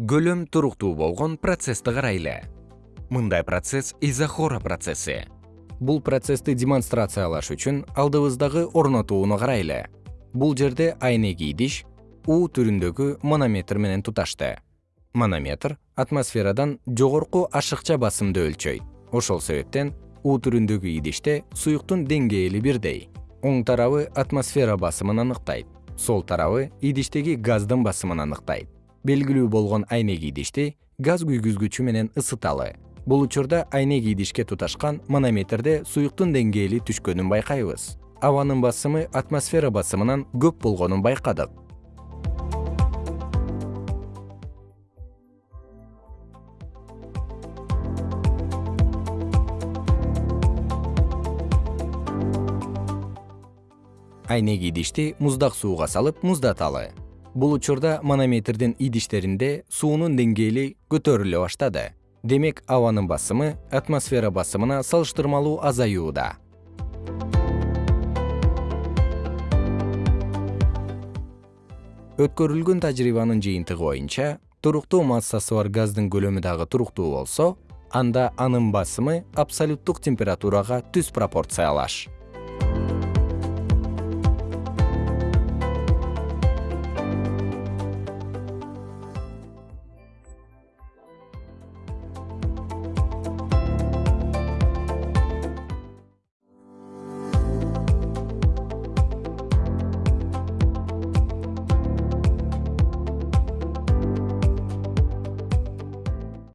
көлөм туруктуу болгон процессти карайлы мындай процесс изохора процесси. Бул процессти демонстрациялаш үчүн алдыбыздагы орнотууну карайлы бул жерде айнеги идиш у түрүндөгү манометр менен туташты. Манометр атмосферадан жогорку ашыкча басымды өлчөйт. Ошол себептен у түрүндөгү идиште суюктун деңгээли бирдей. Оң тарабы атмосфера басымын аныктайт. Сол тарабы идиштеги газдын басымын аныктайт белгилүү болгон айнек идишти газ күйгүзгүчү менен ысыталы. Бул учурда айнек идишке туташкан манометрде суюктун деңгээли түшкөнүн байкайбыз. Абанын басымы атмосфера басымынан көп болгонун байкадык. Айнек идишти муздак сууга салып муздаталы бул учурда манометрдин идиштеринде суунун деңгээли көтөрүлө баштады. Демек абанын басымы атмосфера басымына салыштырмалуу азаюуда. Өткөрүлгөн тажрыйбанын жыйынтыгы боюнча туруктуу массасы бар газдын көлөмү дагы туруктуу болсо анда анын басымы абсолюттук температурага түз пропорциялаш